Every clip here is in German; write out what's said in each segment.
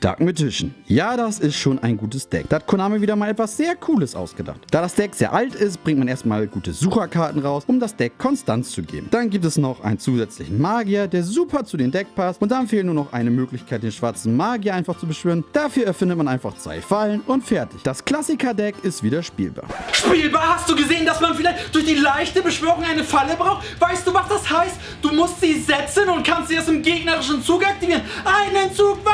Dark Magician. Ja, das ist schon ein gutes Deck. Da hat Konami wieder mal etwas sehr Cooles ausgedacht. Da das Deck sehr alt ist, bringt man erstmal gute Sucherkarten raus, um das Deck Konstanz zu geben. Dann gibt es noch einen zusätzlichen Magier, der super zu den Deck passt und dann fehlt nur noch eine Möglichkeit, den schwarzen Magier einfach zu beschwören. Dafür erfindet man einfach zwei Fallen und fertig. Das Klassiker-Deck ist wieder spielbar. Spielbar? Hast du gesehen, dass man vielleicht durch die leichte Beschwörung eine Falle braucht? Weißt du, was das heißt? Du musst sie setzen und kannst sie erst im gegnerischen Zug aktivieren. Einen Zug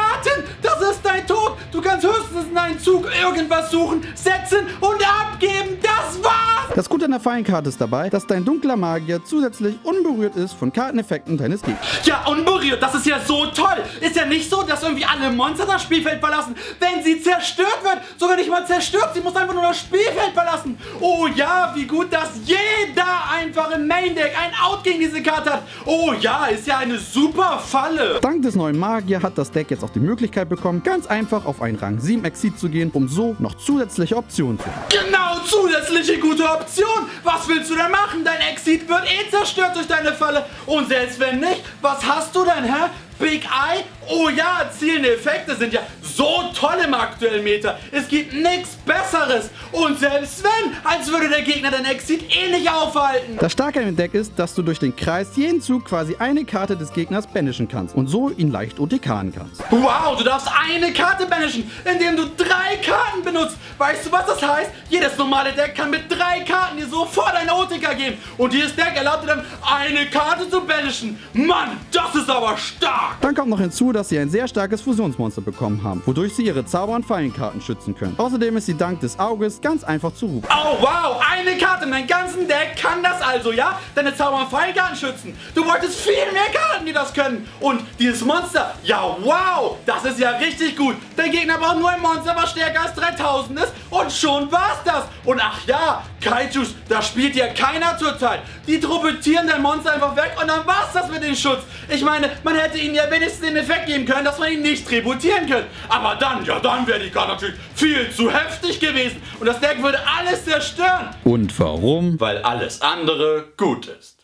kannst höchstens in einen Zug irgendwas suchen, setzen und abgeben. Das war's. Das Gute an der Fallenkarte ist dabei, dass dein dunkler Magier zusätzlich unberührt ist von Karteneffekten deines Gegners. Ja, unberührt. Das ist ja so toll. Ist ja nicht so, dass irgendwie alle Monster das Spielfeld verlassen, wenn sie zerstört wird. Sogar nicht mal zerstört. Sie muss einfach nur das Spielfeld verlassen. Oh ja, wie gut, dass jeder einfach im Main Deck ein Out gegen diese Karte hat. Oh ja, ist ja eine super Falle. Dank des neuen Magier hat das Deck jetzt auch die Möglichkeit bekommen, ganz einfach auf einen Rang 7 Exit zu gehen, um so noch zusätzliche Optionen zu haben. Genau, zusätzliche gute Option. Was willst du denn machen? Dein Exit wird eh zerstört durch deine Falle. Und selbst wenn nicht, was hast du denn, hä? Big Eye? Oh ja, zielende Effekte sind ja so toll im aktuellen Meta. Es gibt nichts Besseres. Und selbst wenn, als würde der Gegner den Exit eh nicht aufhalten. Das Starke an dem Deck ist, dass du durch den Kreis jeden Zug quasi eine Karte des Gegners banishen kannst und so ihn leicht OTKen kannst. Wow, du darfst eine Karte banishen, indem du drei Karten benutzt. Weißt du, was das heißt? Jedes normale Deck kann mit drei Karten dir sofort eine OTK geben. Und dieses Deck erlaubt dir dann, eine Karte zu banishen. Mann, das ist aber stark. Dann kommt noch hinzu, dass sie ein sehr starkes Fusionsmonster bekommen haben, wodurch sie ihre Zauber- und Fallenkarten schützen können. Außerdem ist sie dank des Auges ganz einfach zu rufen. Oh wow, eine Karte in meinem ganzen Deck kann das also, ja? Deine Zauber- und Fallenkarten schützen. Du wolltest viel mehr Karten, die das können. Und dieses Monster, ja wow, das ist ja richtig gut. Der Gegner braucht nur ein Monster, was stärker als 3000 ist und schon war's das. Und ach ja, Kaijus, da spielt ja keiner zurzeit. Die truppetieren dein Monster einfach weg und dann war's das mit dem Schutz. Ich meine, man hätte ihnen ja wenigstens den Effekt geben können, dass man ihn nicht tributieren kann. Aber dann, ja dann wäre die Karte natürlich viel zu heftig gewesen. Und das Deck würde alles zerstören. Und warum? Weil alles andere gut ist.